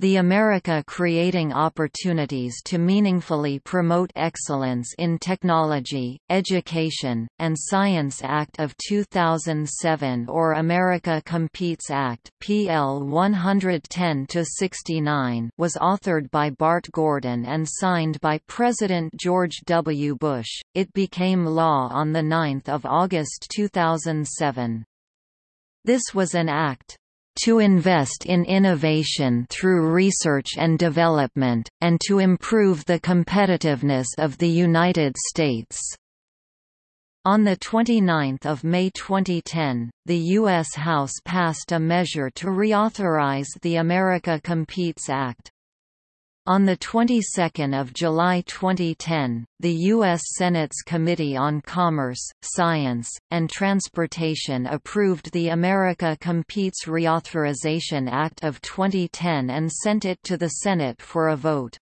The America Creating Opportunities to Meaningfully Promote Excellence in Technology, Education, and Science Act of 2007 or America Competes Act PL 110-69 was authored by Bart Gordon and signed by President George W. Bush. It became law on 9 August 2007. This was an act to invest in innovation through research and development, and to improve the competitiveness of the United States." On 29 May 2010, the U.S. House passed a measure to reauthorize the America Competes Act. On the 22nd of July 2010, the U.S. Senate's Committee on Commerce, Science, and Transportation approved the America Competes Reauthorization Act of 2010 and sent it to the Senate for a vote.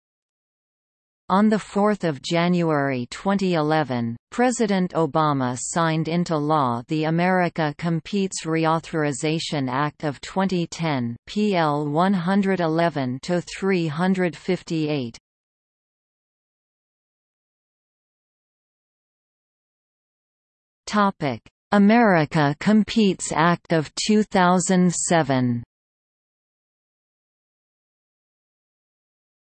On 4 January 2011, President Obama signed into law the America Competes Reauthorization Act of 2010 PL 111-358. America Competes Act of 2007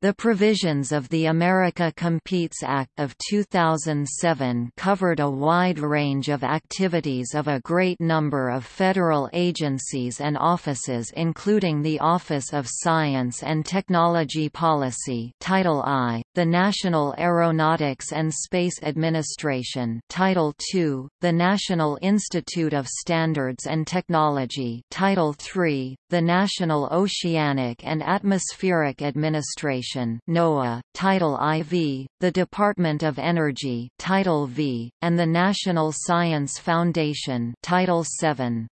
The provisions of the America Competes Act of 2007 covered a wide range of activities of a great number of federal agencies and offices including the Office of Science and Technology Policy Title I, the National Aeronautics and Space Administration Title II, the National Institute of Standards and Technology Title III, the National Oceanic and Atmospheric Administration Administration NOAA, Title IV, the Department of Energy Title V, and the National Science Foundation Title VII.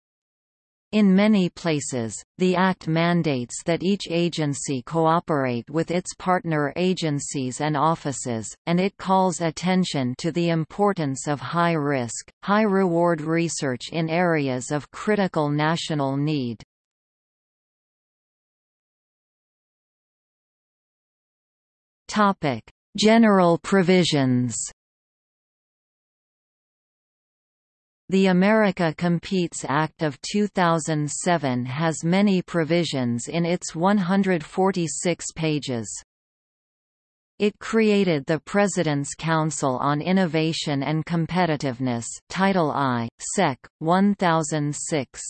In many places, the Act mandates that each agency cooperate with its partner agencies and offices, and it calls attention to the importance of high-risk, high-reward research in areas of critical national need. Topic: General provisions. The America Competes Act of 2007 has many provisions in its 146 pages. It created the President's Council on Innovation and Competitiveness Title I, Sec. 1006.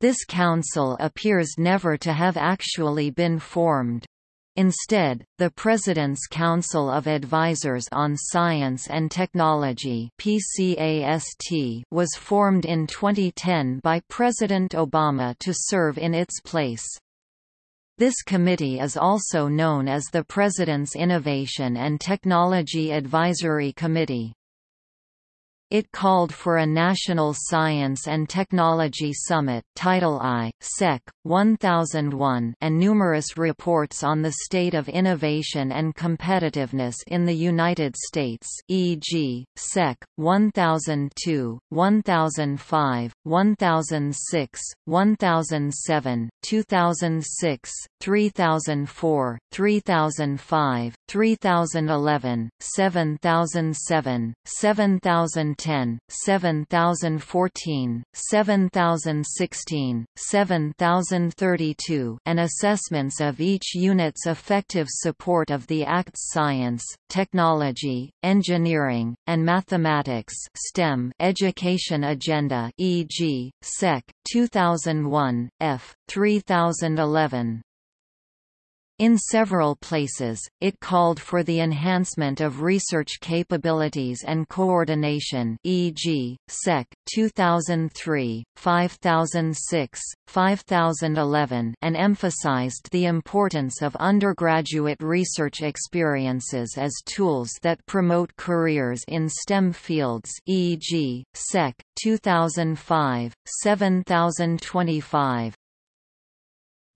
This council appears never to have actually been formed. Instead, the President's Council of Advisors on Science and Technology was formed in 2010 by President Obama to serve in its place. This committee is also known as the President's Innovation and Technology Advisory Committee. It called for a National Science and Technology Summit Title I, Sec. 1001 and numerous reports on the state of innovation and competitiveness in the United States e.g., Sec. 1002, 1005, 1006, 1007, 2006, 3004, 3005, 3011, 7007, 7000 7010, 7014, 7016, 7032 and assessments of each unit's effective support of the Act's science, technology, engineering, and mathematics STEM education agenda e.g., Sec. 2001, F. 3011. In several places, it called for the enhancement of research capabilities and coordination e.g., SEC 2003, 5006, 5011 and emphasized the importance of undergraduate research experiences as tools that promote careers in STEM fields e.g., SEC 2005, 7025,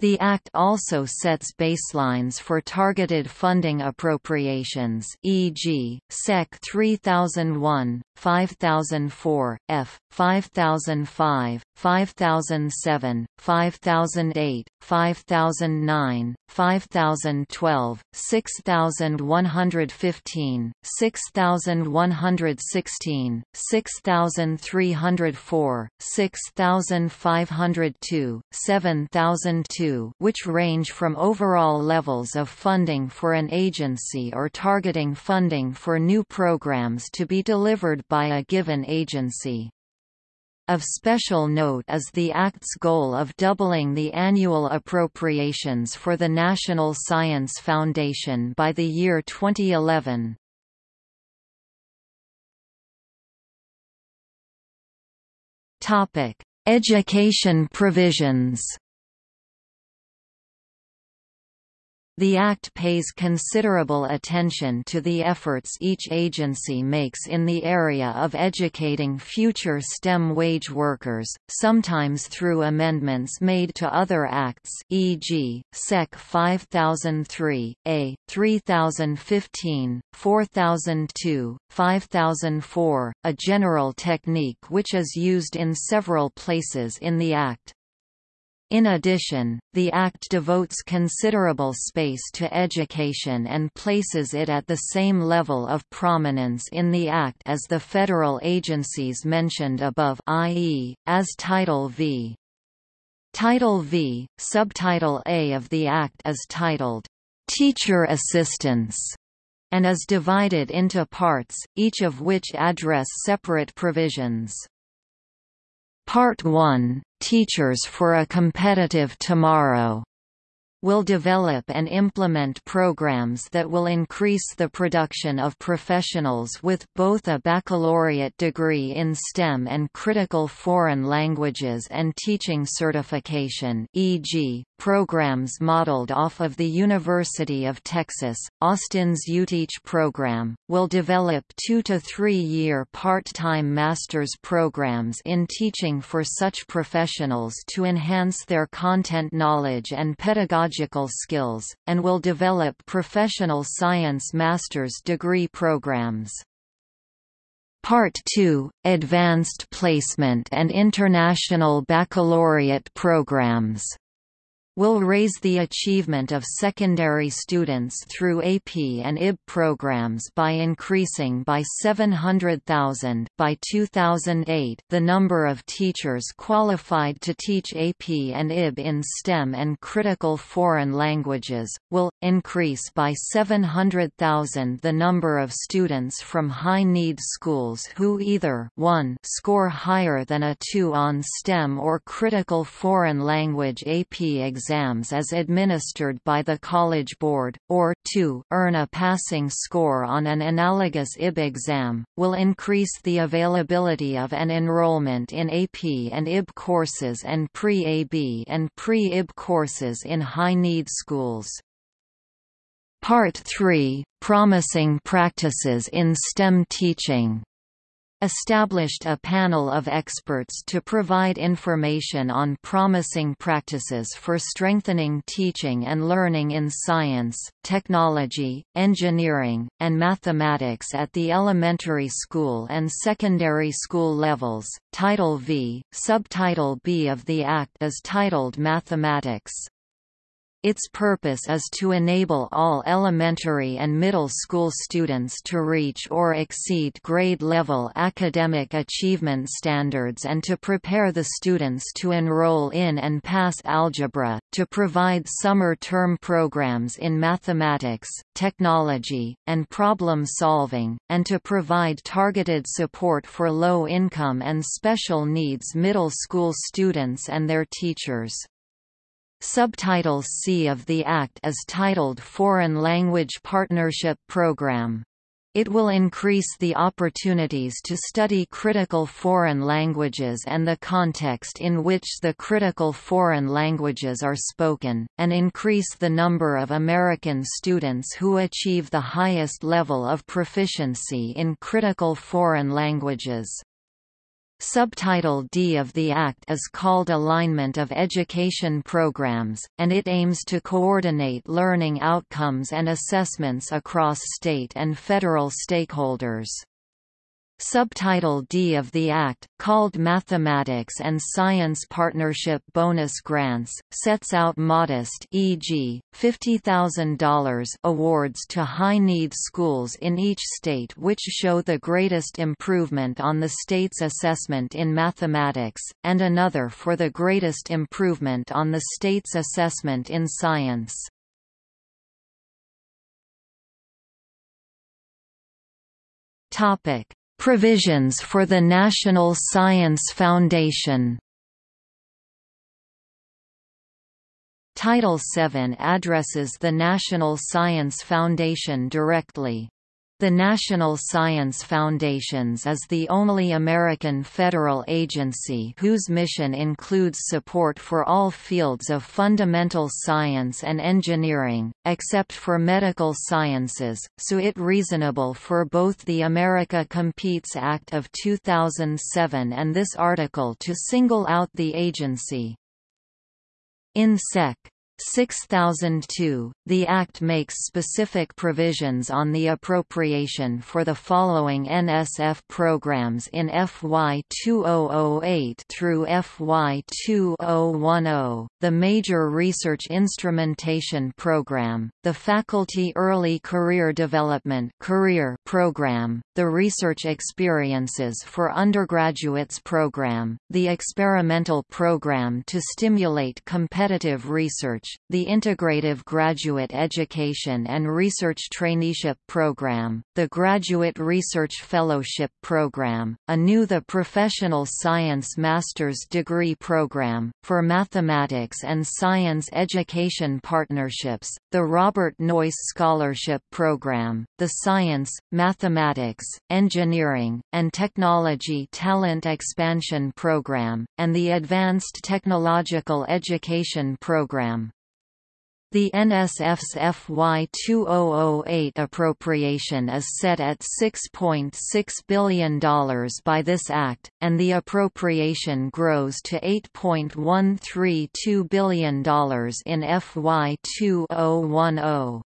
the Act also sets baselines for targeted funding appropriations e.g., SEC 3001, 5004, F. 5005, 5007, 5008, 5009, 5012, 6115, 6116, 6304, 6502, 7002 which range from overall levels of funding for an agency or targeting funding for new programs to be delivered by a given agency. Of special note is the Act's goal of doubling the annual appropriations for the National Science Foundation by the year 2011. Education provisions The Act pays considerable attention to the efforts each agency makes in the area of educating future STEM wage workers, sometimes through amendments made to other acts e.g., Sec. 5003, A, 3015, 4002, 5004, a general technique which is used in several places in the Act. In addition, the Act devotes considerable space to education and places it at the same level of prominence in the Act as the federal agencies mentioned above i.e., as Title V. Title V, Subtitle A of the Act is titled, "'Teacher Assistance' and is divided into parts, each of which address separate provisions. Part 1, Teachers for a Competitive Tomorrow will develop and implement programs that will increase the production of professionals with both a baccalaureate degree in STEM and critical foreign languages and teaching certification e.g., programs modeled off of the University of Texas, Austin's UTeach program, will develop two- to three-year part-time master's programs in teaching for such professionals to enhance their content knowledge and pedagogical skills, and will develop professional science master's degree programs. Part 2 – Advanced Placement and International Baccalaureate Programs will raise the achievement of secondary students through AP and IB programs by increasing by 700,000 by 2008 the number of teachers qualified to teach AP and IB in STEM and critical foreign languages, will, increase by 700,000 the number of students from high-need schools who either 1 score higher than a 2 on STEM or critical foreign language AP exams exams as administered by the College Board, or 2 earn a passing score on an analogous IB exam, will increase the availability of an enrollment in AP and IB courses and pre-AP and pre-IB courses in high-need schools. Part 3 – Promising Practices in STEM Teaching established a panel of experts to provide information on promising practices for strengthening teaching and learning in science, technology, engineering, and mathematics at the elementary school and secondary school levels. Title V, Subtitle B of the Act is titled Mathematics. Its purpose is to enable all elementary and middle school students to reach or exceed grade-level academic achievement standards and to prepare the students to enroll in and pass algebra, to provide summer term programs in mathematics, technology, and problem solving, and to provide targeted support for low-income and special needs middle school students and their teachers. Subtitle C of the Act is titled Foreign Language Partnership Program. It will increase the opportunities to study critical foreign languages and the context in which the critical foreign languages are spoken, and increase the number of American students who achieve the highest level of proficiency in critical foreign languages. Subtitle D of the Act is called Alignment of Education Programs, and it aims to coordinate learning outcomes and assessments across state and federal stakeholders. Subtitle D of the Act, called Mathematics and Science Partnership Bonus Grants, sets out modest e.g., $50,000 awards to high-need schools in each state which show the greatest improvement on the state's assessment in mathematics, and another for the greatest improvement on the state's assessment in science. Topic Provisions for the National Science Foundation Title VII addresses the National Science Foundation directly. The National Science Foundations is the only American federal agency whose mission includes support for all fields of fundamental science and engineering, except for medical sciences, so it reasonable for both the America Competes Act of 2007 and this article to single out the agency. In Sec. 6002, the Act makes specific provisions on the appropriation for the following NSF programs in FY 2008 through FY 2010, the Major Research Instrumentation Program, the Faculty Early Career Development career Program, the Research Experiences for Undergraduates Program, the Experimental Program to Stimulate Competitive Research, the Integrative Graduate Education and Research Traineeship Program, the Graduate Research Fellowship Program, anew the Professional Science Master's Degree Program, for Mathematics and Science Education Partnerships, the Robert Noyce Scholarship Program, the Science, Mathematics, Engineering, and Technology Talent Expansion Program, and the Advanced Technological Education Program. The NSF's FY 2008 appropriation is set at $6.6 .6 billion by this Act, and the appropriation grows to $8.132 billion in FY 2010.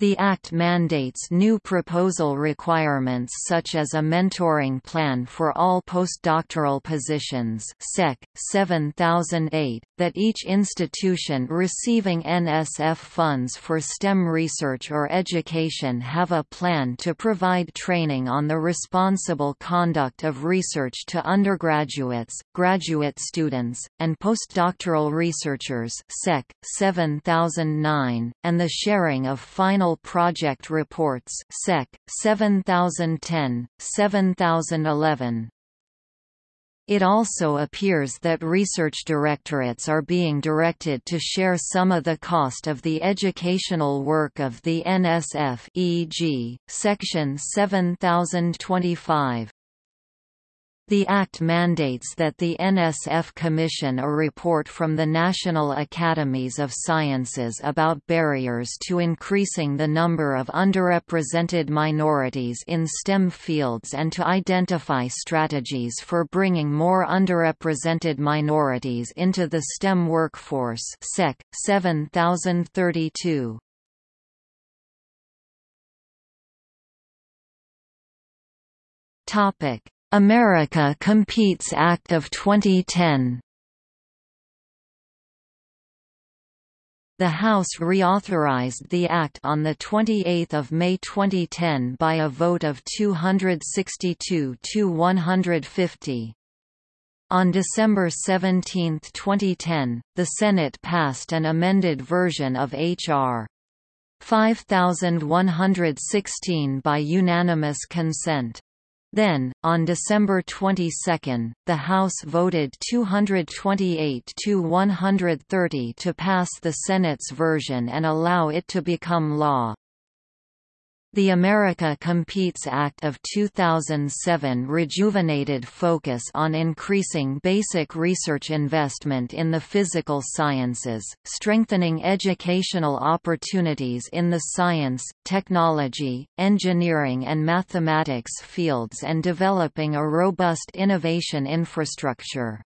The Act mandates new proposal requirements such as a mentoring plan for all postdoctoral positions Sec. 7008, that each institution receiving NSF funds for STEM research or education have a plan to provide training on the responsible conduct of research to undergraduates, graduate students, and postdoctoral researchers Sec. 7009, and the sharing of final Project Reports Sec. 7010, 7011. It also appears that research directorates are being directed to share some of the cost of the educational work of the NSF e.g., Section 7025. The Act mandates that the NSF commission a report from the National Academies of Sciences about barriers to increasing the number of underrepresented minorities in STEM fields and to identify strategies for bringing more underrepresented minorities into the STEM workforce Sec. 7032. Topic America Competes Act of 2010 The House reauthorized the Act on 28 May 2010 by a vote of 262 to 150. On December 17, 2010, the Senate passed an amended version of H.R. 5116 by unanimous consent. Then, on December 22, the House voted 228 to 130 to pass the Senate's version and allow it to become law. The America Competes Act of 2007 rejuvenated focus on increasing basic research investment in the physical sciences, strengthening educational opportunities in the science, technology, engineering and mathematics fields and developing a robust innovation infrastructure.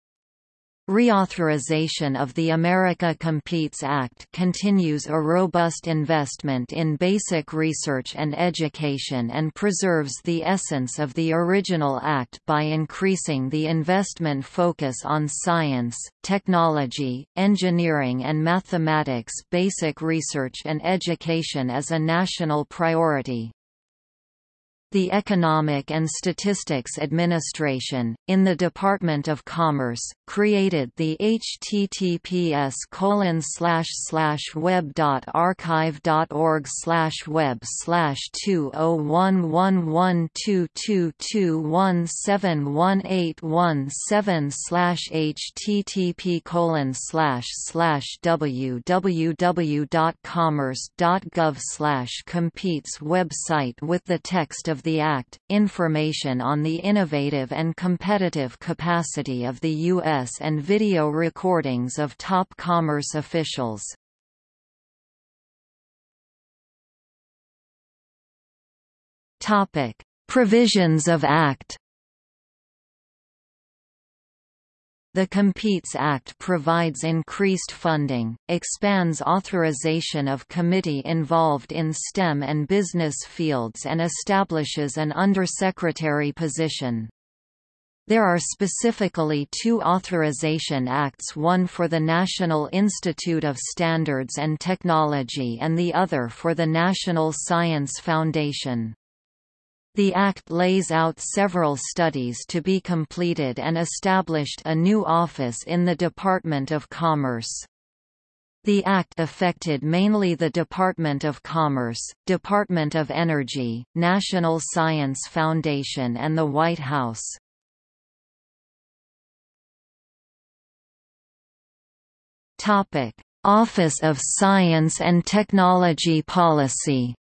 Reauthorization of the America Competes Act continues a robust investment in basic research and education and preserves the essence of the original act by increasing the investment focus on science, technology, engineering and mathematics basic research and education as a national priority. The Economic and Statistics Administration, in the Department of Commerce, created the https web.archive.org web slash 20111222171817 slash http colon www.commerce.gov slash competes website with the text of of the Act, information on the innovative and competitive capacity of the U.S. and video recordings of top commerce officials. Provisions of Act The Competes Act provides increased funding, expands authorization of committee involved in STEM and business fields and establishes an undersecretary position. There are specifically two authorization acts one for the National Institute of Standards and Technology and the other for the National Science Foundation. The Act lays out several studies to be completed and established a new office in the Department of Commerce. The Act affected mainly the Department of Commerce, Department of Energy, National Science Foundation and the White House. Office of Science and Technology Policy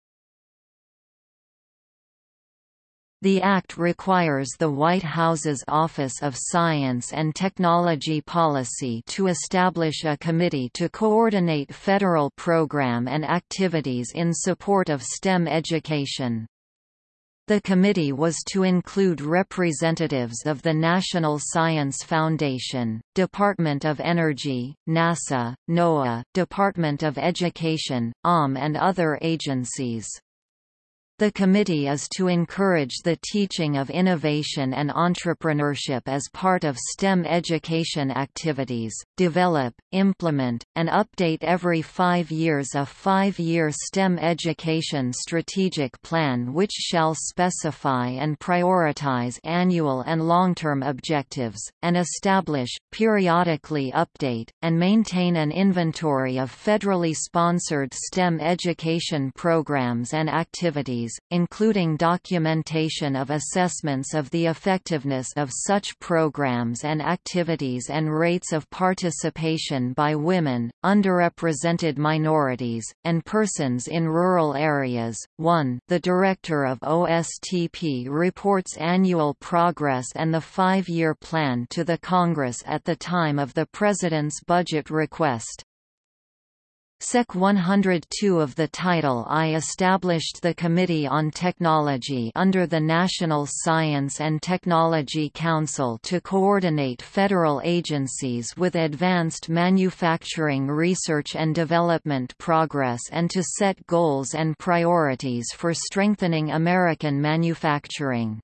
The Act requires the White House's Office of Science and Technology Policy to establish a committee to coordinate federal program and activities in support of STEM education. The committee was to include representatives of the National Science Foundation, Department of Energy, NASA, NOAA, Department of Education, OM and other agencies. The committee is to encourage the teaching of innovation and entrepreneurship as part of STEM education activities, develop, implement, and update every five years a five-year STEM education strategic plan which shall specify and prioritize annual and long-term objectives, and establish, periodically update, and maintain an inventory of federally sponsored STEM education programs and activities including documentation of assessments of the effectiveness of such programs and activities and rates of participation by women, underrepresented minorities, and persons in rural areas. 1. The Director of OSTP reports annual progress and the five-year plan to the Congress at the time of the President's budget request. Sec 102 of the Title I established the Committee on Technology under the National Science and Technology Council to coordinate federal agencies with advanced manufacturing research and development progress and to set goals and priorities for strengthening American manufacturing.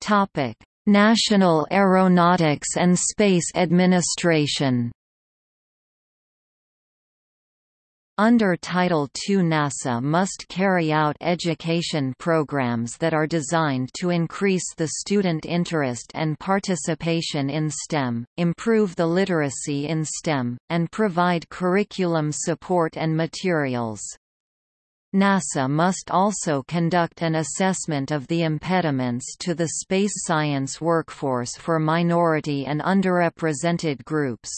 Topic National Aeronautics and Space Administration Under Title II NASA must carry out education programs that are designed to increase the student interest and participation in STEM, improve the literacy in STEM, and provide curriculum support and materials. NASA must also conduct an assessment of the impediments to the space science workforce for minority and underrepresented groups.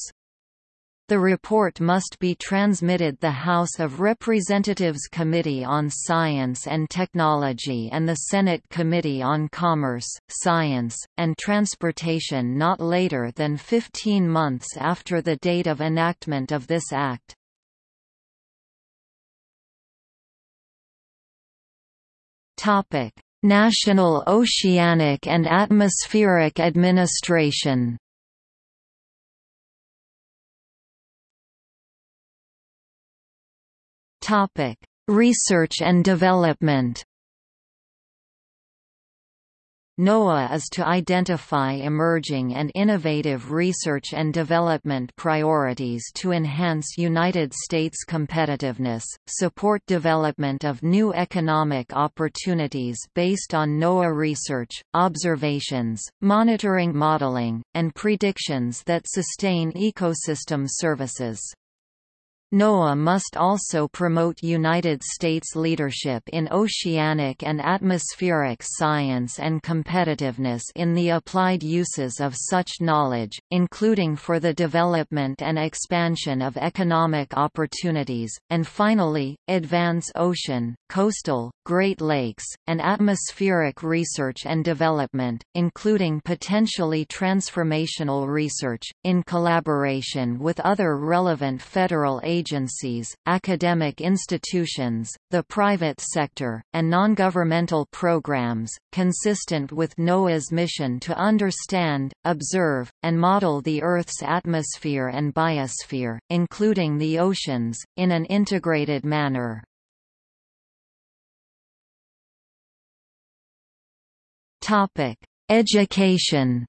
The report must be transmitted to the House of Representatives Committee on Science and Technology and the Senate Committee on Commerce, Science, and Transportation not later than 15 months after the date of enactment of this act. Topic: National Oceanic and Atmospheric Administration. Topic: Research and development. NOAA is to identify emerging and innovative research and development priorities to enhance United States competitiveness, support development of new economic opportunities based on NOAA research, observations, monitoring modeling, and predictions that sustain ecosystem services. NOAA must also promote United States leadership in oceanic and atmospheric science and competitiveness in the applied uses of such knowledge, including for the development and expansion of economic opportunities, and finally, advance ocean, coastal, Great Lakes, and atmospheric research and development, including potentially transformational research, in collaboration with other relevant federal agencies agencies, academic institutions, the private sector, and non-governmental programs, consistent with NOAA's mission to understand, observe, and model the Earth's atmosphere and biosphere, including the oceans, in an integrated manner. Education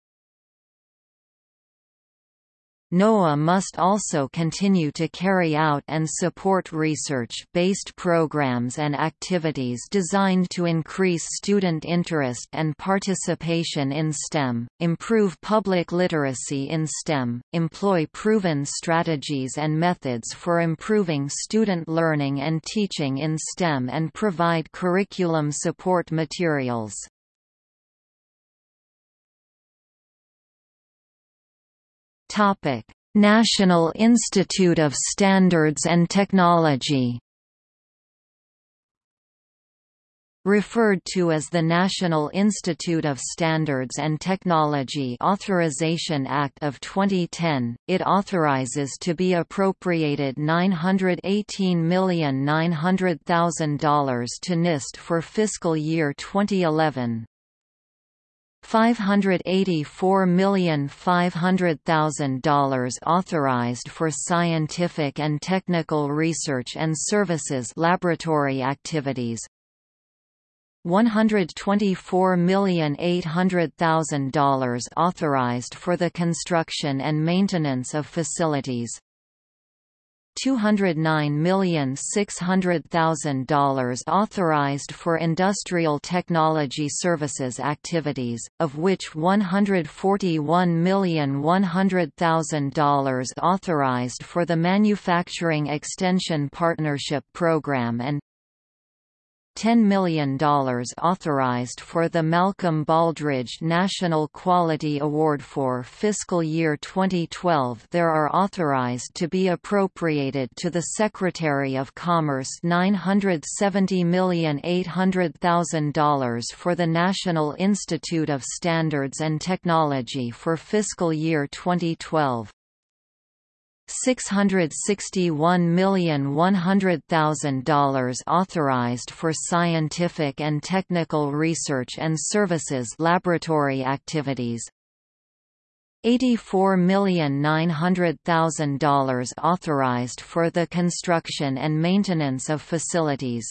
NOAA must also continue to carry out and support research-based programs and activities designed to increase student interest and participation in STEM, improve public literacy in STEM, employ proven strategies and methods for improving student learning and teaching in STEM and provide curriculum support materials. Topic: National Institute of Standards and Technology. Referred to as the National Institute of Standards and Technology Authorization Act of 2010, it authorizes to be appropriated $918,900,000 to NIST for fiscal year 2011. $584,500,000 authorized for scientific and technical research and services laboratory activities. $124,800,000 authorized for the construction and maintenance of facilities $209,600,000 authorized for industrial technology services activities, of which $141,100,000 authorized for the Manufacturing Extension Partnership Program and $10 million authorized for the Malcolm Baldrige National Quality Award for fiscal year 2012 there are authorized to be appropriated to the Secretary of Commerce $970,800,000 for the National Institute of Standards and Technology for fiscal year 2012. $661,100,000 authorized for scientific and technical research and services laboratory activities. $84,900,000 authorized for the construction and maintenance of facilities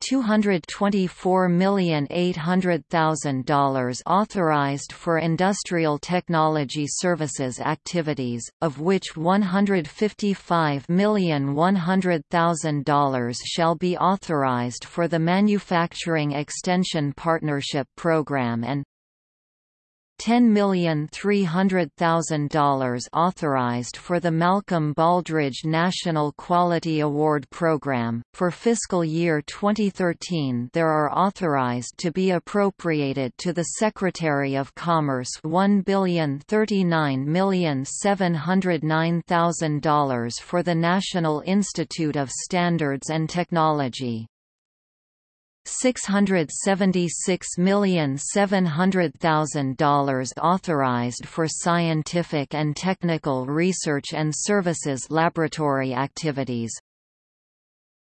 $224,800,000 authorized for industrial technology services activities, of which $155,100,000 shall be authorized for the Manufacturing Extension Partnership Program and $10,300,000 authorized for the Malcolm Baldrige National Quality Award Program. For fiscal year 2013, there are authorized to be appropriated to the Secretary of Commerce $1,039,709,000 for the National Institute of Standards and Technology. $676,700,000 authorized for scientific and technical research and services laboratory activities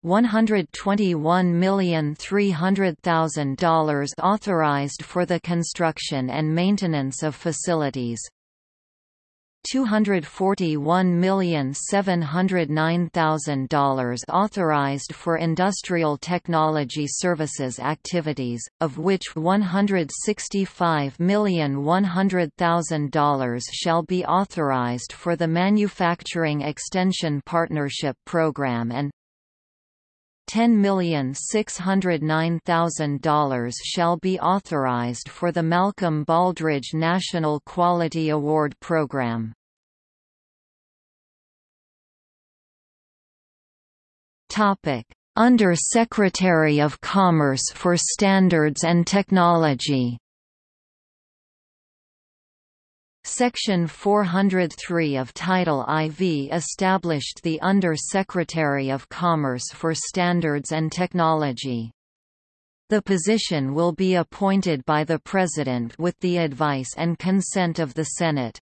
$121,300,000 authorized for the construction and maintenance of facilities. $241,709,000 authorized for industrial technology services activities, of which $165,100,000 shall be authorized for the Manufacturing Extension Partnership Program and $10,609,000 shall be authorized for the Malcolm Baldrige National Quality Award Program. Under Secretary of Commerce for Standards and Technology Section 403 of Title IV established the Under-Secretary of Commerce for Standards and Technology. The position will be appointed by the President with the advice and consent of the Senate.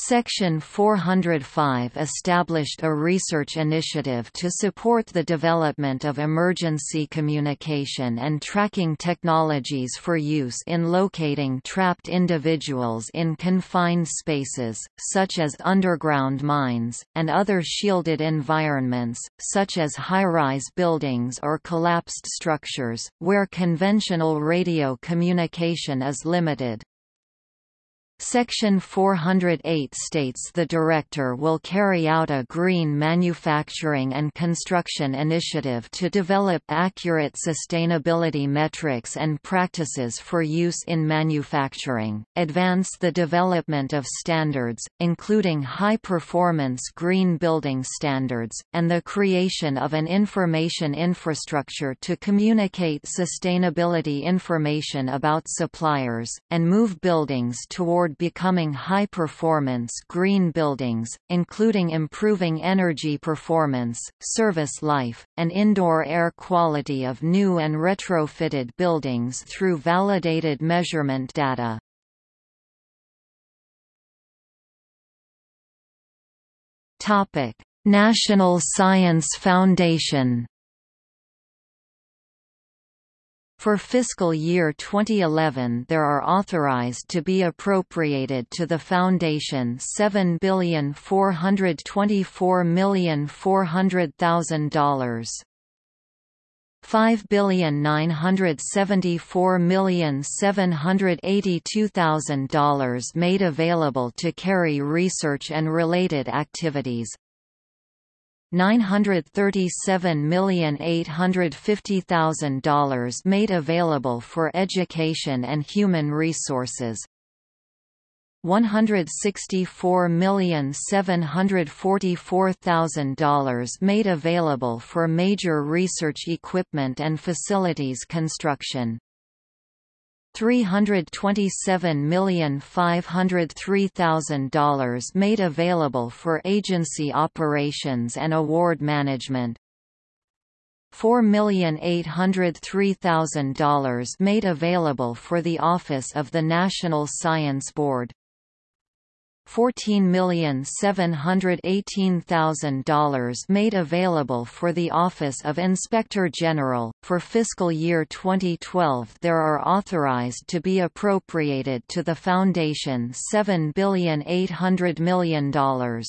Section 405 established a research initiative to support the development of emergency communication and tracking technologies for use in locating trapped individuals in confined spaces, such as underground mines, and other shielded environments, such as high-rise buildings or collapsed structures, where conventional radio communication is limited. Section 408 states the Director will carry out a green manufacturing and construction initiative to develop accurate sustainability metrics and practices for use in manufacturing, advance the development of standards, including high-performance green building standards, and the creation of an information infrastructure to communicate sustainability information about suppliers, and move buildings toward toward becoming high-performance green buildings, including improving energy performance, service life, and indoor air quality of new and retrofitted buildings through validated measurement data. National Science Foundation For fiscal year 2011 there are authorized to be appropriated to the Foundation $7,424,400,000. $5,974,782,000 made available to carry research and related activities, $937,850,000 made available for education and human resources. $164,744,000 made available for major research equipment and facilities construction. $327,503,000 made available for agency operations and award management. $4,803,000 made available for the Office of the National Science Board. $14,718,000 made available for the Office of Inspector General. For fiscal year 2012, there are authorized to be appropriated to the Foundation $7,800,000,000.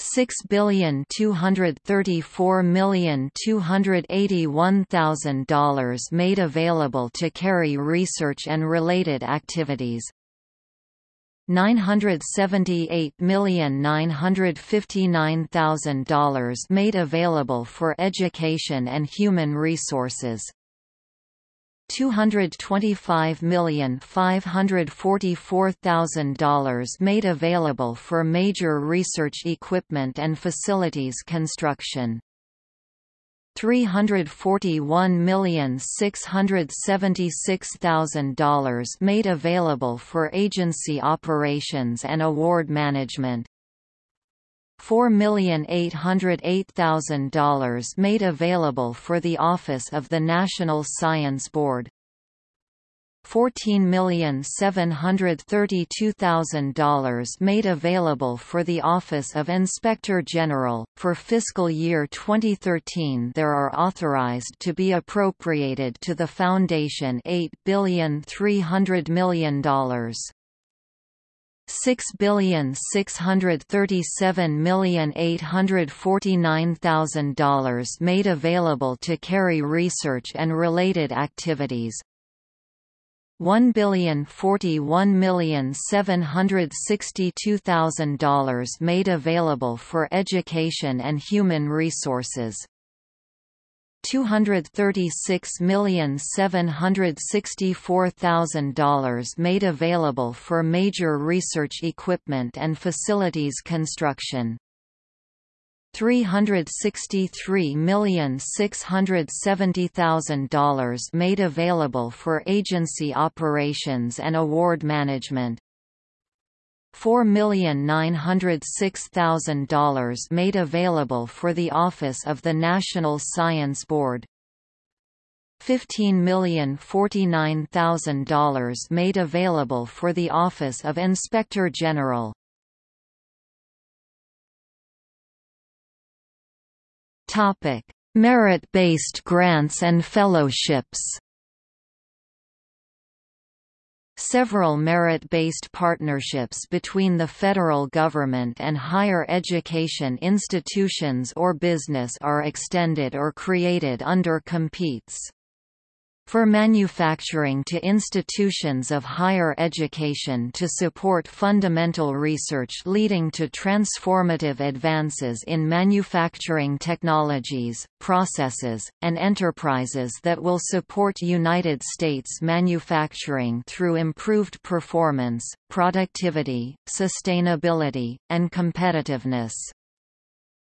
Six billion two hundred thirty four million two hundred eighty one thousand dollars made available to carry research and related activities, $978,959,000 made available for education and human resources. $225,544,000 made available for major research equipment and facilities construction. $341,676,000 made available for agency operations and award management. $4,808,000 made available for the Office of the National Science Board. $14,732,000 made available for the Office of Inspector General. For fiscal year 2013, there are authorized to be appropriated to the Foundation $8,300 million. Six billion six hundred thirty-seven million eight hundred forty-nine thousand dollars made available to carry research and related activities. $1,041,762,000 made available for education and human resources. $236,764,000 made available for major research equipment and facilities construction. $363,670,000 made available for agency operations and award management. $4,906,000 made available for the Office of the National Science Board. $15,049,000 made available for the Office of Inspector General. Merit-based grants and fellowships. Several merit-based partnerships between the federal government and higher education institutions or business are extended or created under competes for manufacturing to institutions of higher education to support fundamental research leading to transformative advances in manufacturing technologies, processes, and enterprises that will support United States manufacturing through improved performance, productivity, sustainability, and competitiveness.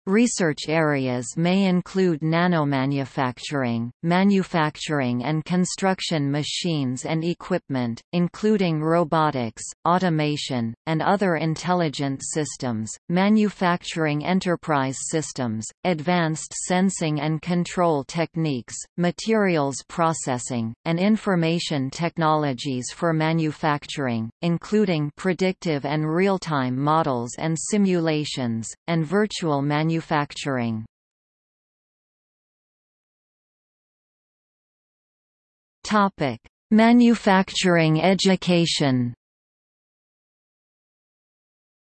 Research areas may include nanomanufacturing, manufacturing and construction machines and equipment, including robotics, automation, and other intelligent systems, manufacturing enterprise systems, advanced sensing and control techniques, materials processing, and information technologies for manufacturing, including predictive and real-time models and simulations, and virtual manufacturing manufacturing. Topic: Manufacturing education.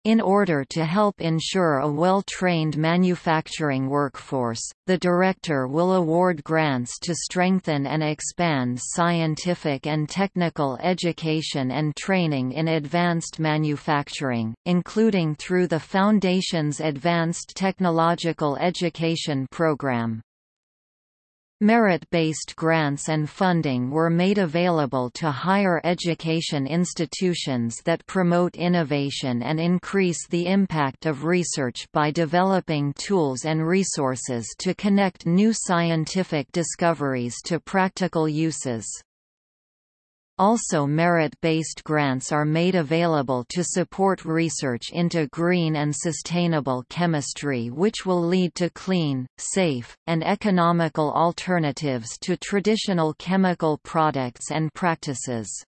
In order to help ensure a well-trained manufacturing workforce, the Director will award grants to strengthen and expand scientific and technical education and training in advanced manufacturing, including through the Foundation's Advanced Technological Education Program. Merit-based grants and funding were made available to higher education institutions that promote innovation and increase the impact of research by developing tools and resources to connect new scientific discoveries to practical uses. Also merit-based grants are made available to support research into green and sustainable chemistry which will lead to clean, safe, and economical alternatives to traditional chemical products and practices.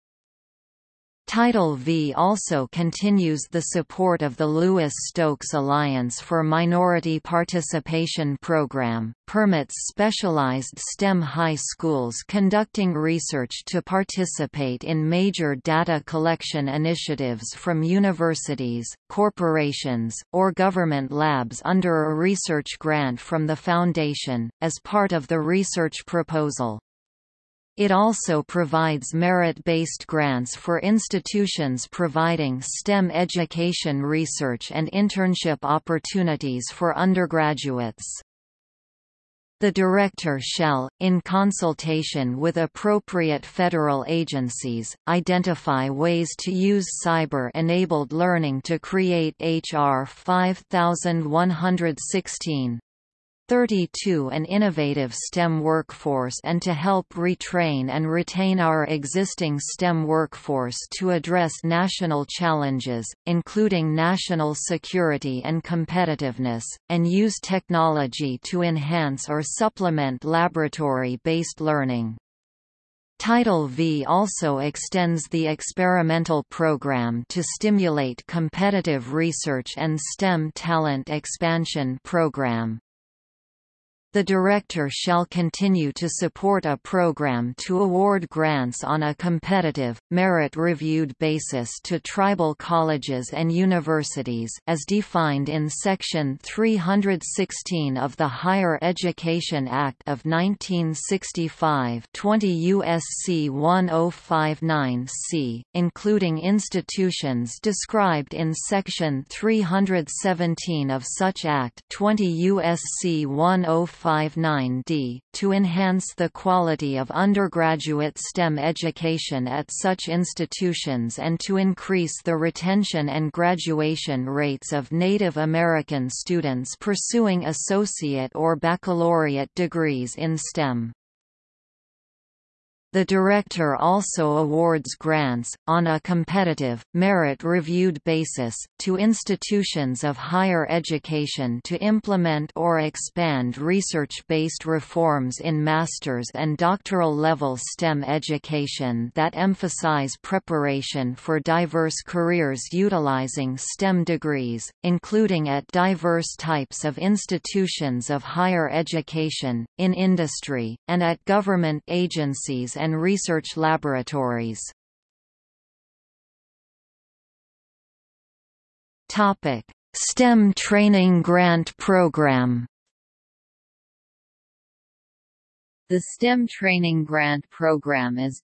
Title V also continues the support of the Louis-Stokes Alliance for Minority Participation Program, permits specialized STEM high schools conducting research to participate in major data collection initiatives from universities, corporations, or government labs under a research grant from the Foundation, as part of the research proposal. It also provides merit-based grants for institutions providing STEM education research and internship opportunities for undergraduates. The Director shall, in consultation with appropriate federal agencies, identify ways to use cyber-enabled learning to create H.R. 5116 32 an innovative STEM workforce and to help retrain and retain our existing STEM workforce to address national challenges, including national security and competitiveness, and use technology to enhance or supplement laboratory-based learning. Title V also extends the experimental program to stimulate competitive research and STEM talent expansion program. The Director shall continue to support a program to award grants on a competitive, merit-reviewed basis to tribal colleges and universities as defined in Section 316 of the Higher Education Act of 1965 20 U.S.C. 1059-C, including institutions described in Section 317 of such Act 20 U.S.C. 105 59D, to enhance the quality of undergraduate STEM education at such institutions and to increase the retention and graduation rates of Native American students pursuing associate or baccalaureate degrees in STEM. The Director also awards grants, on a competitive, merit-reviewed basis, to institutions of higher education to implement or expand research-based reforms in master's and doctoral level STEM education that emphasize preparation for diverse careers utilizing STEM degrees, including at diverse types of institutions of higher education, in industry, and at government agencies and research laboratories. Topic: STEM Training Grant Program. The STEM Training Grant Program is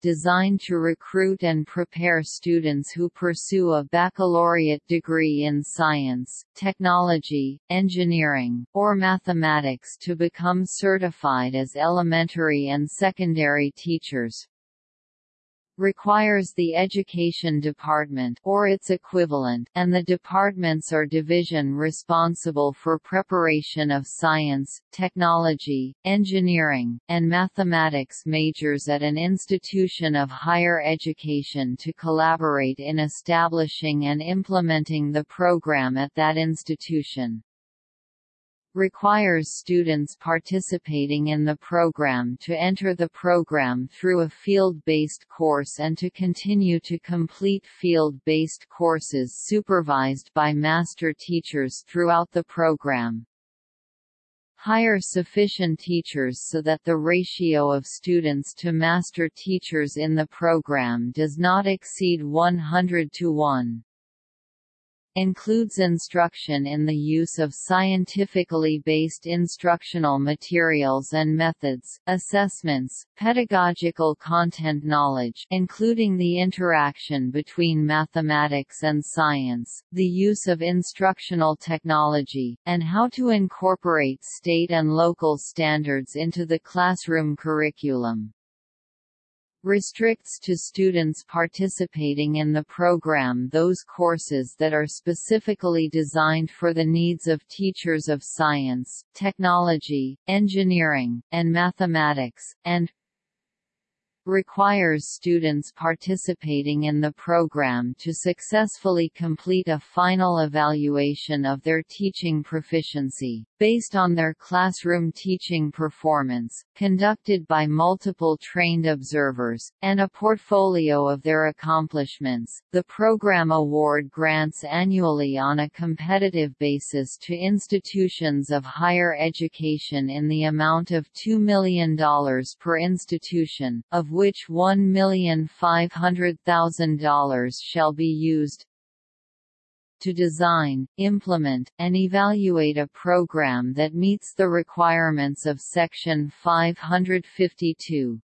designed to recruit and prepare students who pursue a baccalaureate degree in science, technology, engineering, or mathematics to become certified as elementary and secondary teachers requires the Education Department or its equivalent and the departments or division responsible for preparation of science, technology, engineering, and mathematics majors at an institution of higher education to collaborate in establishing and implementing the program at that institution requires students participating in the program to enter the program through a field-based course and to continue to complete field-based courses supervised by master teachers throughout the program. Hire sufficient teachers so that the ratio of students to master teachers in the program does not exceed 100 to 1 includes instruction in the use of scientifically based instructional materials and methods, assessments, pedagogical content knowledge including the interaction between mathematics and science, the use of instructional technology, and how to incorporate state and local standards into the classroom curriculum restricts to students participating in the program those courses that are specifically designed for the needs of teachers of science, technology, engineering, and mathematics, and requires students participating in the program to successfully complete a final evaluation of their teaching proficiency, based on their classroom teaching performance, conducted by multiple trained observers, and a portfolio of their accomplishments. The program award grants annually on a competitive basis to institutions of higher education in the amount of $2 million per institution, of which $1,500,000 shall be used to design, implement, and evaluate a program that meets the requirements of Section 552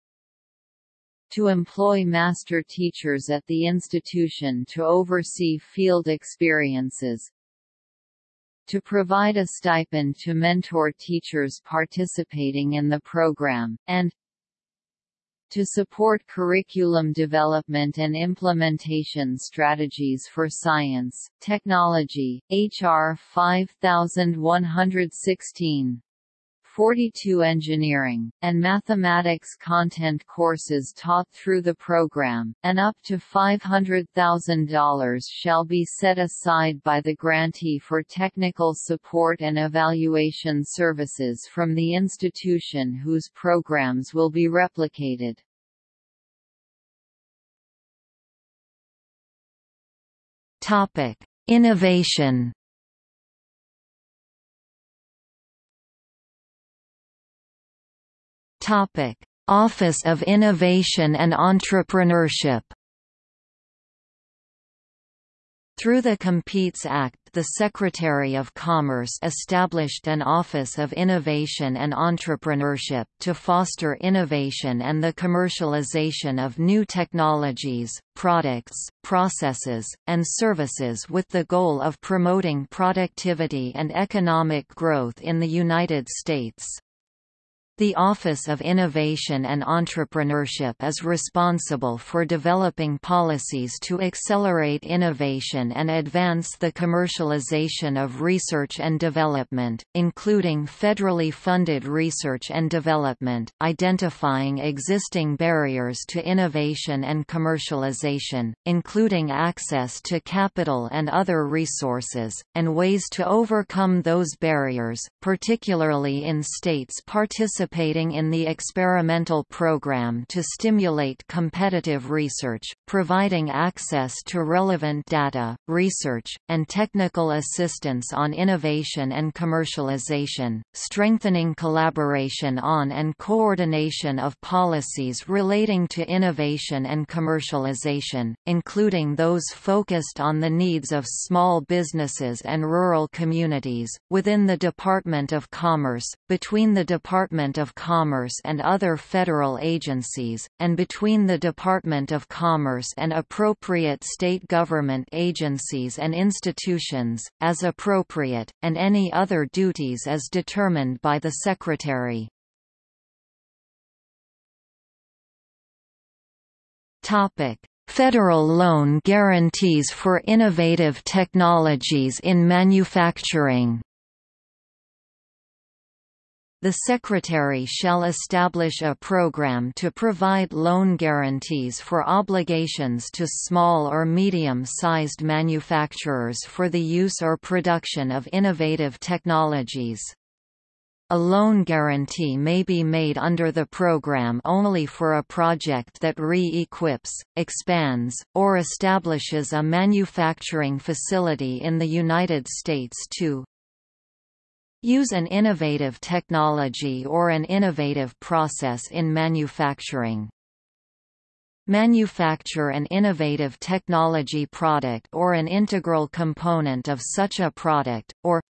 to employ master teachers at the institution to oversee field experiences, to provide a stipend to mentor teachers participating in the program, and to support curriculum development and implementation strategies for science, technology, H.R. 5116 42 engineering, and mathematics content courses taught through the program, and up to $500,000 shall be set aside by the grantee for technical support and evaluation services from the institution whose programs will be replicated. Topic: Innovation. Topic: Office of Innovation and Entrepreneurship. Through the Competes Act the Secretary of Commerce established an Office of Innovation and Entrepreneurship to foster innovation and the commercialization of new technologies, products, processes, and services with the goal of promoting productivity and economic growth in the United States. The Office of Innovation and Entrepreneurship is responsible for developing policies to accelerate innovation and advance the commercialization of research and development, including federally funded research and development, identifying existing barriers to innovation and commercialization, including access to capital and other resources, and ways to overcome those barriers, particularly in states participating participating in the experimental program to stimulate competitive research, providing access to relevant data, research, and technical assistance on innovation and commercialization, strengthening collaboration on and coordination of policies relating to innovation and commercialization, including those focused on the needs of small businesses and rural communities, within the Department of Commerce, between the Department Department of Commerce and other federal agencies, and between the Department of Commerce and appropriate state government agencies and institutions, as appropriate, and any other duties as determined by the Secretary. Federal loan guarantees for innovative technologies in manufacturing the Secretary shall establish a program to provide loan guarantees for obligations to small or medium-sized manufacturers for the use or production of innovative technologies. A loan guarantee may be made under the program only for a project that re-equips, expands, or establishes a manufacturing facility in the United States to Use an innovative technology or an innovative process in manufacturing. Manufacture an innovative technology product or an integral component of such a product, or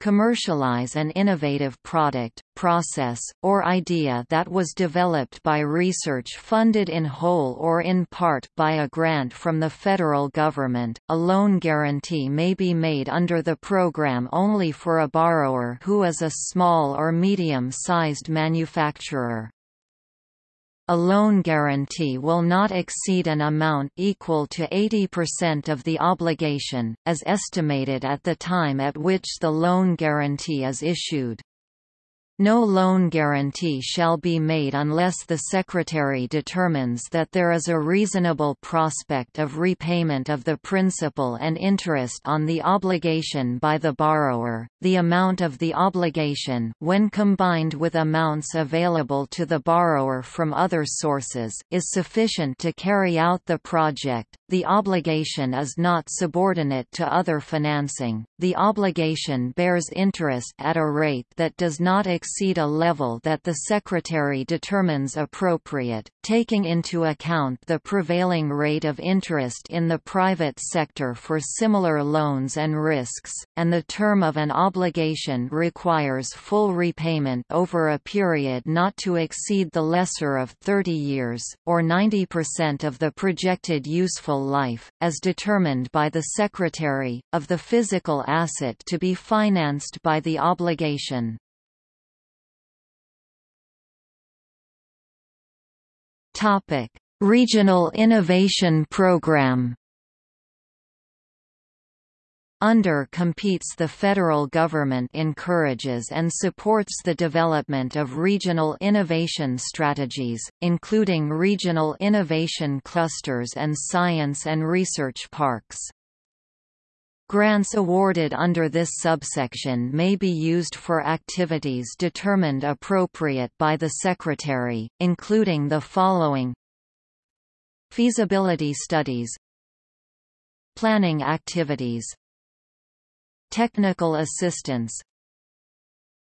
commercialize an innovative product, process, or idea that was developed by research funded in whole or in part by a grant from the federal government. A loan guarantee may be made under the program only for a borrower who is a small or medium-sized manufacturer. A loan guarantee will not exceed an amount equal to 80% of the obligation, as estimated at the time at which the loan guarantee is issued. No loan guarantee shall be made unless the Secretary determines that there is a reasonable prospect of repayment of the principal and interest on the obligation by the borrower. The amount of the obligation, when combined with amounts available to the borrower from other sources, is sufficient to carry out the project. The obligation is not subordinate to other financing. The obligation bears interest at a rate that does not exceed exceed a level that the Secretary determines appropriate, taking into account the prevailing rate of interest in the private sector for similar loans and risks, and the term of an obligation requires full repayment over a period not to exceed the lesser of 30 years, or 90% of the projected useful life, as determined by the Secretary, of the physical asset to be financed by the obligation. Topic: Regional Innovation Program. Under competes the federal government encourages and supports the development of regional innovation strategies, including regional innovation clusters and science and research parks. Grants awarded under this subsection may be used for activities determined appropriate by the Secretary, including the following. Feasibility studies. Planning activities. Technical assistance.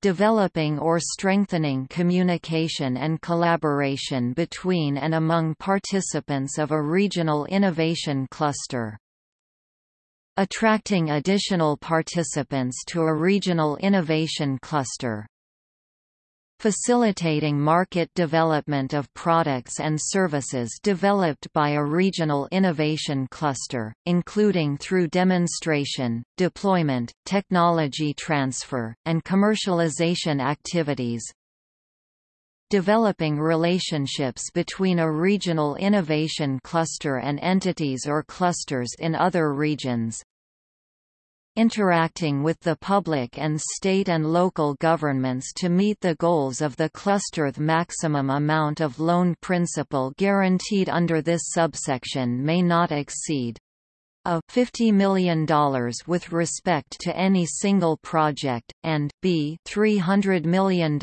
Developing or strengthening communication and collaboration between and among participants of a regional innovation cluster. Attracting additional participants to a regional innovation cluster. Facilitating market development of products and services developed by a regional innovation cluster, including through demonstration, deployment, technology transfer, and commercialization activities, developing relationships between a regional innovation cluster and entities or clusters in other regions, interacting with the public and state and local governments to meet the goals of the cluster. The maximum amount of loan principal guaranteed under this subsection may not exceed a $50 million with respect to any single project, and b $300 million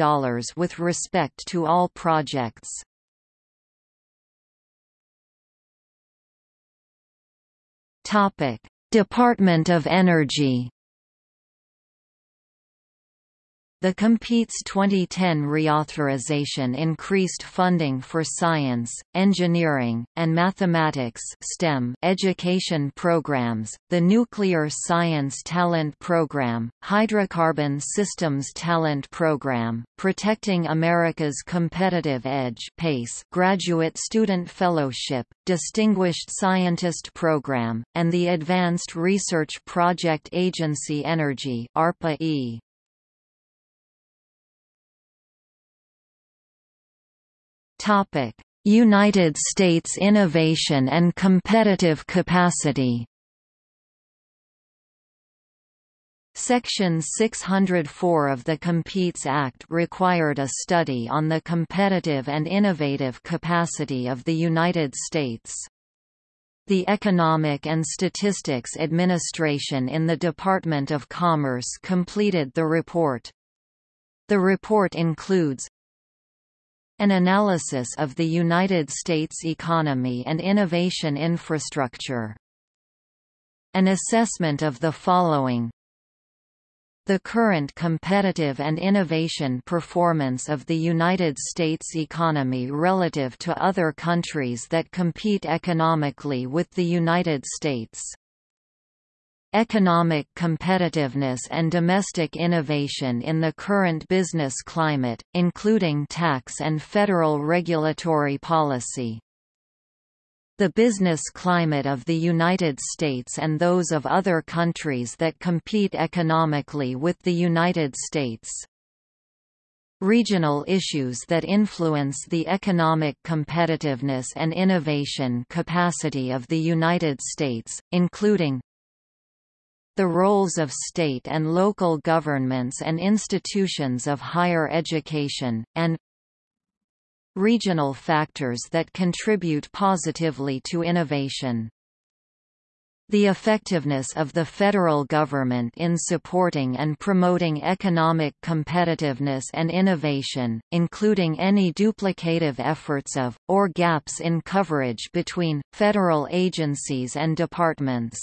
with respect to all projects. Department of Energy The Competes 2010 reauthorization increased funding for science, engineering, and mathematics STEM education programs, the Nuclear Science Talent Program, Hydrocarbon Systems Talent Program, Protecting America's Competitive Edge PACE Graduate Student Fellowship, Distinguished Scientist Program, and the Advanced Research Project Agency Energy ARPA-E. United States innovation and competitive capacity. Section 604 of the Competes Act required a study on the competitive and innovative capacity of the United States. The Economic and Statistics Administration in the Department of Commerce completed the report. The report includes an analysis of the United States economy and innovation infrastructure. An assessment of the following the current competitive and innovation performance of the United States economy relative to other countries that compete economically with the United States economic competitiveness and domestic innovation in the current business climate, including tax and federal regulatory policy. The business climate of the United States and those of other countries that compete economically with the United States. Regional issues that influence the economic competitiveness and innovation capacity of the United States, including the roles of state and local governments and institutions of higher education, and regional factors that contribute positively to innovation. The effectiveness of the federal government in supporting and promoting economic competitiveness and innovation, including any duplicative efforts of, or gaps in coverage between, federal agencies and departments.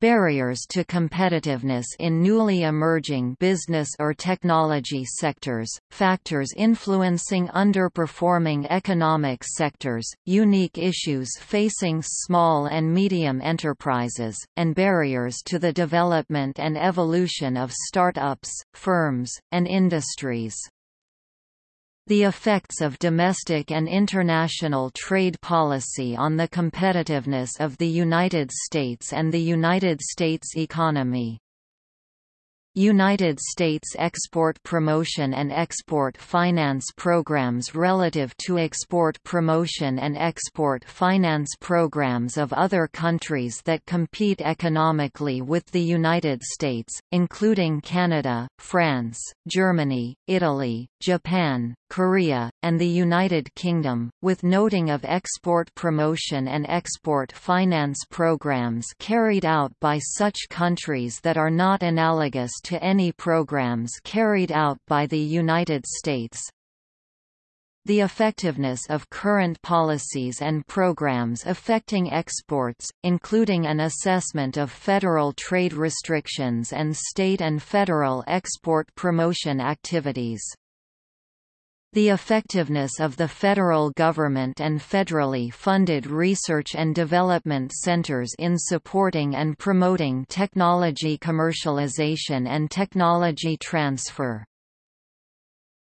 Barriers to competitiveness in newly emerging business or technology sectors, factors influencing underperforming economic sectors, unique issues facing small and medium enterprises, and barriers to the development and evolution of start-ups, firms, and industries. The effects of domestic and international trade policy on the competitiveness of the United States and the United States economy United States export promotion and export finance programs relative to export promotion and export finance programs of other countries that compete economically with the United States, including Canada, France, Germany, Italy, Japan, Korea, and the United Kingdom, with noting of export promotion and export finance programs carried out by such countries that are not analogous to any programs carried out by the United States. The effectiveness of current policies and programs affecting exports, including an assessment of federal trade restrictions and state and federal export promotion activities. The effectiveness of the federal government and federally funded research and development centers in supporting and promoting technology commercialization and technology transfer.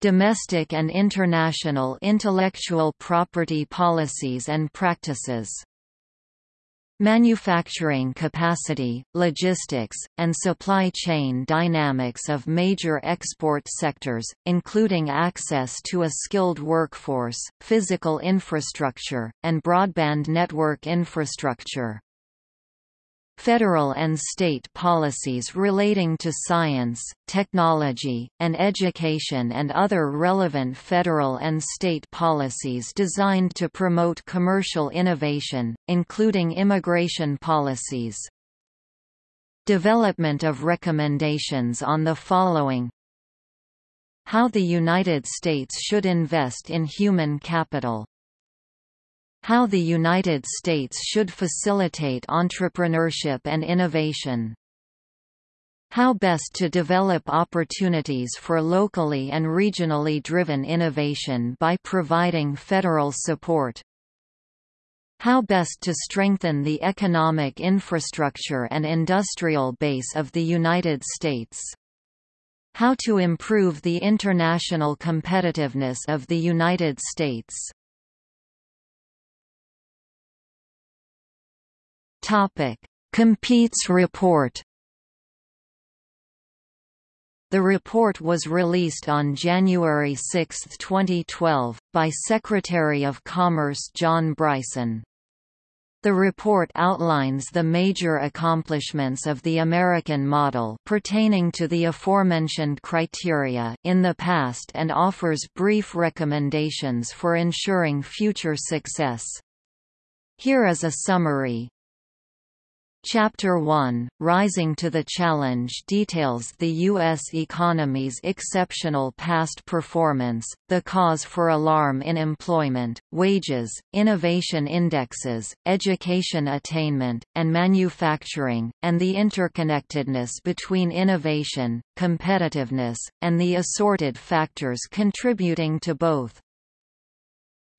Domestic and international intellectual property policies and practices Manufacturing capacity, logistics, and supply chain dynamics of major export sectors, including access to a skilled workforce, physical infrastructure, and broadband network infrastructure. Federal and state policies relating to science, technology, and education and other relevant federal and state policies designed to promote commercial innovation, including immigration policies. Development of recommendations on the following How the United States should invest in human capital how the United States should facilitate entrepreneurship and innovation. How best to develop opportunities for locally and regionally driven innovation by providing federal support. How best to strengthen the economic infrastructure and industrial base of the United States. How to improve the international competitiveness of the United States. Topic: Competes report. The report was released on January 6, 2012, by Secretary of Commerce John Bryson. The report outlines the major accomplishments of the American model pertaining to the aforementioned criteria in the past and offers brief recommendations for ensuring future success. Here is a summary. Chapter 1, Rising to the Challenge details the U.S. economy's exceptional past performance, the cause for alarm in employment, wages, innovation indexes, education attainment, and manufacturing, and the interconnectedness between innovation, competitiveness, and the assorted factors contributing to both.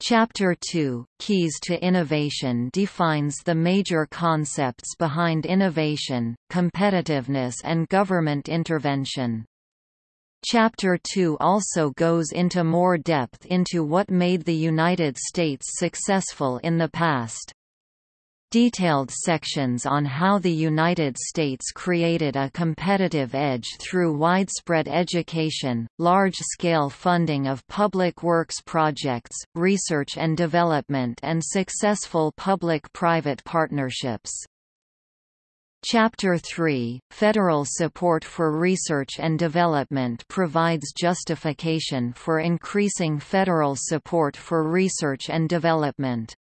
Chapter 2, Keys to Innovation defines the major concepts behind innovation, competitiveness and government intervention. Chapter 2 also goes into more depth into what made the United States successful in the past. Detailed sections on how the United States created a competitive edge through widespread education, large-scale funding of public works projects, research and development and successful public-private partnerships. Chapter 3, Federal support for research and development provides justification for increasing federal support for research and development.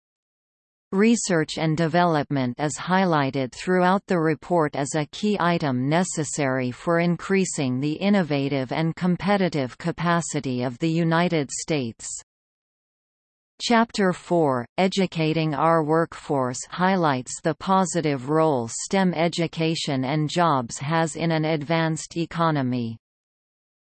Research and development is highlighted throughout the report as a key item necessary for increasing the innovative and competitive capacity of the United States. Chapter 4, Educating Our Workforce highlights the positive role STEM education and jobs has in an advanced economy.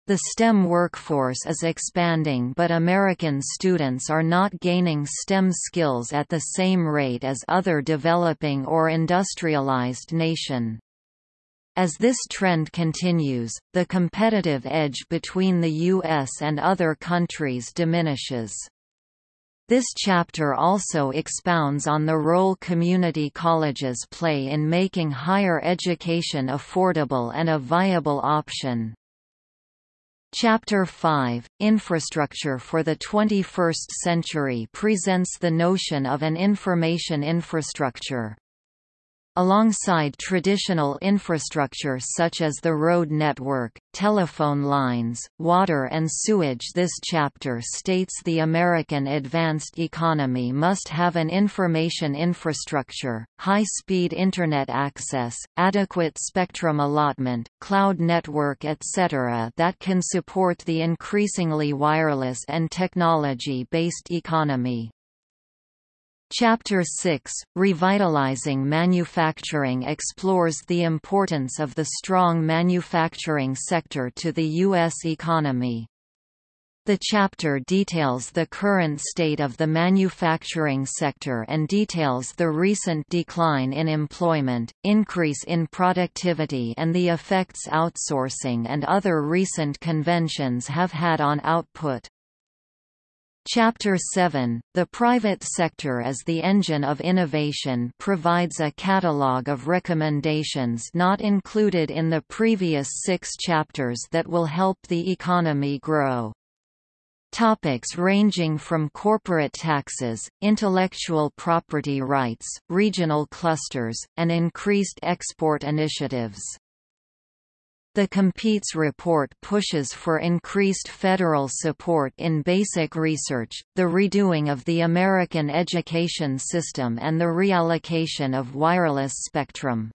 The STEM workforce is expanding but American students are not gaining STEM skills at the same rate as other developing or industrialized nation. As this trend continues, the competitive edge between the U.S. and other countries diminishes. This chapter also expounds on the role community colleges play in making higher education affordable and a viable option. Chapter 5, Infrastructure for the 21st Century presents the notion of an information infrastructure. Alongside traditional infrastructure such as the road network, telephone lines, water and sewage this chapter states the American advanced economy must have an information infrastructure, high-speed Internet access, adequate spectrum allotment, cloud network etc. that can support the increasingly wireless and technology-based economy. Chapter 6, Revitalizing Manufacturing explores the importance of the strong manufacturing sector to the U.S. economy. The chapter details the current state of the manufacturing sector and details the recent decline in employment, increase in productivity and the effects outsourcing and other recent conventions have had on output. Chapter 7, The Private Sector as the Engine of Innovation provides a catalogue of recommendations not included in the previous six chapters that will help the economy grow. Topics ranging from corporate taxes, intellectual property rights, regional clusters, and increased export initiatives. The Competes report pushes for increased federal support in basic research, the redoing of the American education system and the reallocation of wireless spectrum.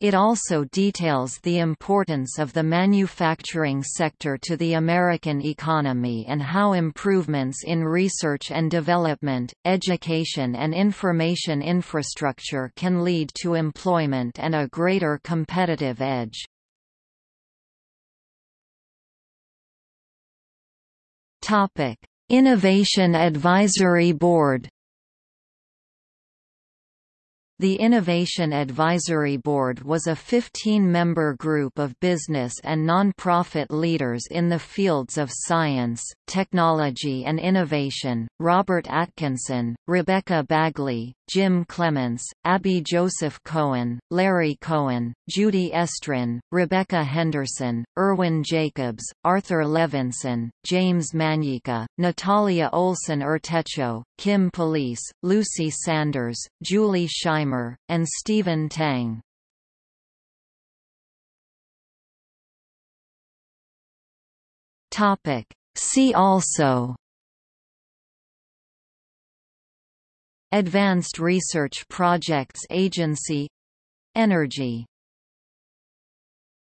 It also details the importance of the manufacturing sector to the American economy and how improvements in research and development, education and information infrastructure can lead to employment and a greater competitive edge. Topic: Innovation Advisory Board the Innovation Advisory Board was a 15-member group of business and non-profit leaders in the fields of science, technology and innovation, Robert Atkinson, Rebecca Bagley, Jim Clements, Abby Joseph Cohen, Larry Cohen, Judy Estrin, Rebecca Henderson, Irwin Jacobs, Arthur Levinson, James Manyika, Natalia Olson Urtecho, Kim Polese, Lucy Sanders, Julie Shimer, and Stephen Tang. See also. Advanced Research Projects Agency. Energy